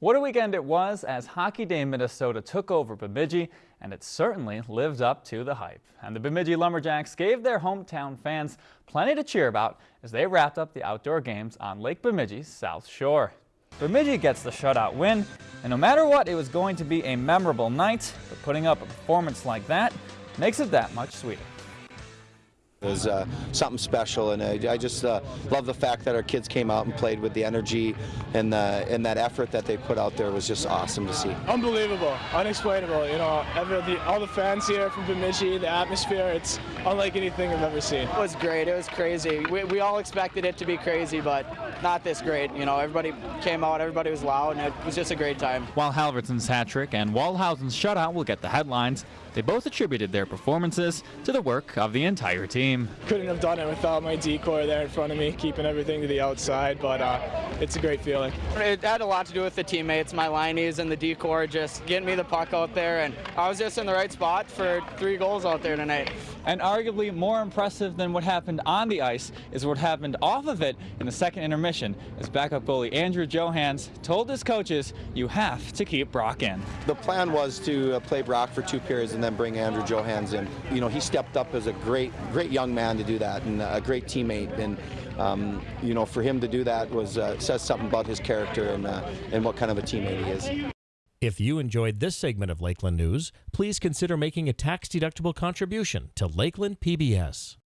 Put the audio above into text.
What a weekend it was as Hockey Day Minnesota took over Bemidji, and it certainly lived up to the hype. And the Bemidji Lumberjacks gave their hometown fans plenty to cheer about as they wrapped up the outdoor games on Lake Bemidji's South Shore. Bemidji gets the shutout win, and no matter what, it was going to be a memorable night, but putting up a performance like that makes it that much sweeter. It was uh, something special, and I, I just uh, love the fact that our kids came out and played with the energy and, the, and that effort that they put out there was just awesome to see. Unbelievable, unexplainable. You know, every, the, all the fans here from Bemidji, the atmosphere, it's unlike anything I've ever seen. It was great. It was crazy. We, we all expected it to be crazy, but not this great. You know, everybody came out, everybody was loud, and it was just a great time. While Halverson's hat trick and Waldhausen's shutout will get the headlines, they both attributed their performances to the work of the entire team. Couldn't have done it without my D-core there in front of me, keeping everything to the outside, but uh, it's a great feeling. It had a lot to do with the teammates, my lineies and the D-core, just getting me the puck out there, and I was just in the right spot for three goals out there tonight. And arguably more impressive than what happened on the ice is what happened off of it in the second intermission as backup goalie Andrew Johans told his coaches, you have to keep Brock in. The plan was to uh, play Brock for two periods and then bring Andrew Johans in. You know, he stepped up as a great, great young man to do that and a great teammate. And um, you know, for him to do that was uh, says something about his character and uh, and what kind of a teammate he is. If you enjoyed this segment of Lakeland News, please consider making a tax-deductible contribution to Lakeland PBS.